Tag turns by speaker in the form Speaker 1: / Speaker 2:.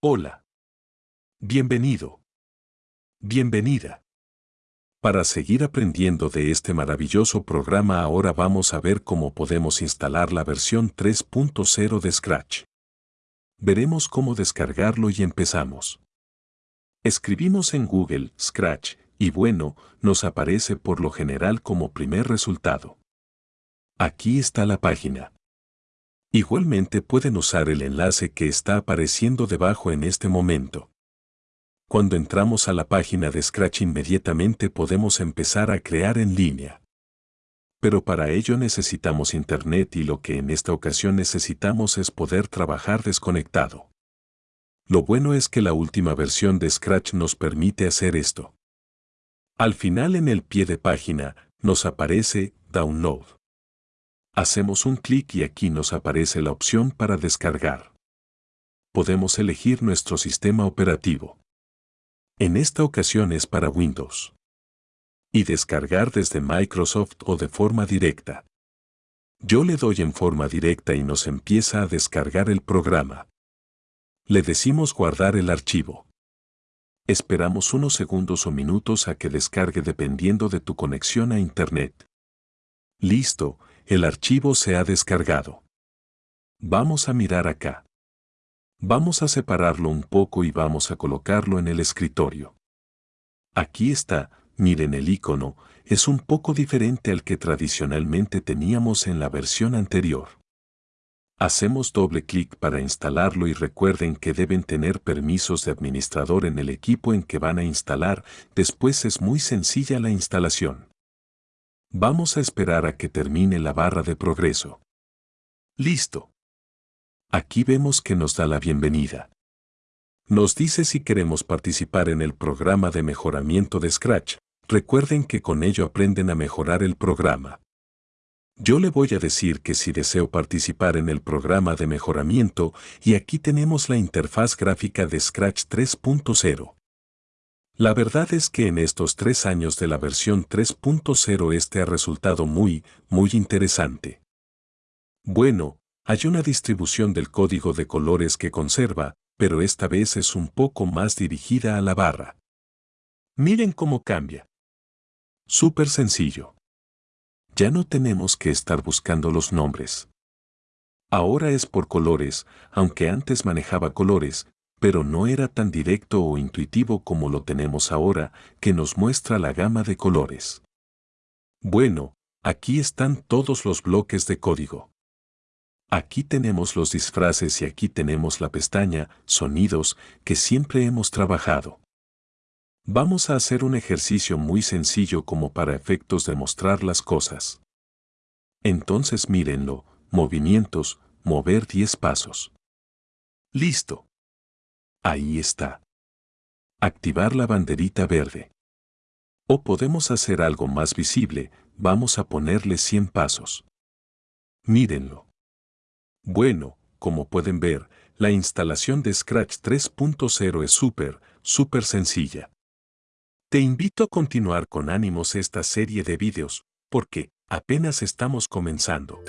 Speaker 1: Hola. Bienvenido. Bienvenida. Para seguir aprendiendo de este maravilloso programa ahora vamos a ver cómo podemos instalar la versión 3.0 de Scratch. Veremos cómo descargarlo y empezamos. Escribimos en Google Scratch y bueno, nos aparece por lo general como primer resultado. Aquí está la página. Igualmente pueden usar el enlace que está apareciendo debajo en este momento. Cuando entramos a la página de Scratch inmediatamente podemos empezar a crear en línea. Pero para ello necesitamos Internet y lo que en esta ocasión necesitamos es poder trabajar desconectado. Lo bueno es que la última versión de Scratch nos permite hacer esto. Al final en el pie de página nos aparece Download. Hacemos un clic y aquí nos aparece la opción para descargar. Podemos elegir nuestro sistema operativo. En esta ocasión es para Windows. Y descargar desde Microsoft o de forma directa. Yo le doy en forma directa y nos empieza a descargar el programa. Le decimos guardar el archivo. Esperamos unos segundos o minutos a que descargue dependiendo de tu conexión a Internet. Listo, el archivo se ha descargado. Vamos a mirar acá. Vamos a separarlo un poco y vamos a colocarlo en el escritorio. Aquí está, miren el icono, es un poco diferente al que tradicionalmente teníamos en la versión anterior. Hacemos doble clic para instalarlo y recuerden que deben tener permisos de administrador en el equipo en que van a instalar, después es muy sencilla la instalación. Vamos a esperar a que termine la barra de progreso. Listo. Aquí vemos que nos da la bienvenida. Nos dice si queremos participar en el programa de mejoramiento de Scratch. Recuerden que con ello aprenden a mejorar el programa. Yo le voy a decir que si deseo participar en el programa de mejoramiento y aquí tenemos la interfaz gráfica de Scratch 3.0. La verdad es que en estos tres años de la versión 3.0 este ha resultado muy, muy interesante. Bueno, hay una distribución del código de colores que conserva, pero esta vez es un poco más dirigida a la barra. Miren cómo cambia. Súper sencillo. Ya no tenemos que estar buscando los nombres. Ahora es por colores, aunque antes manejaba colores, pero no era tan directo o intuitivo como lo tenemos ahora, que nos muestra la gama de colores. Bueno, aquí están todos los bloques de código. Aquí tenemos los disfraces y aquí tenemos la pestaña Sonidos que siempre hemos trabajado. Vamos a hacer un ejercicio muy sencillo como para efectos de mostrar las cosas. Entonces mírenlo, movimientos, mover 10 pasos. Listo. Ahí está. Activar la banderita verde. O podemos hacer algo más visible, vamos a ponerle 100 pasos. Mírenlo. Bueno, como pueden ver, la instalación de Scratch 3.0 es súper, súper sencilla. Te invito a continuar con ánimos esta serie de vídeos, porque apenas estamos comenzando.